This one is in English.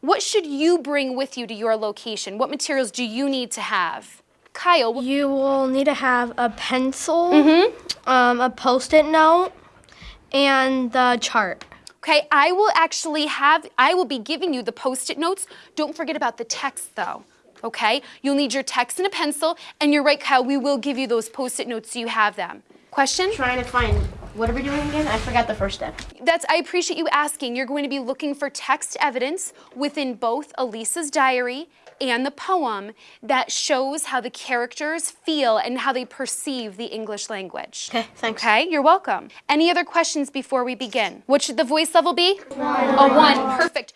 What should you bring with you to your location? What materials do you need to have? Kyle, You will need to have a pencil, Mm-hmm. um, a post-it note, and the chart. okay, I will actually have, I will be giving you the post-it notes. Don't forget about the text though, okay? You'll need your text and a pencil, and you're right, Kyle, we will give you those post-it notes so you have them. Question? Trying to find, what are we doing again? I forgot the first step. That's, I appreciate you asking. You're going to be looking for text evidence within both Elisa's diary and the poem that shows how the characters feel and how they perceive the English language. Okay, thanks. Okay, you're welcome. Any other questions before we begin? What should the voice level be? A one, perfect.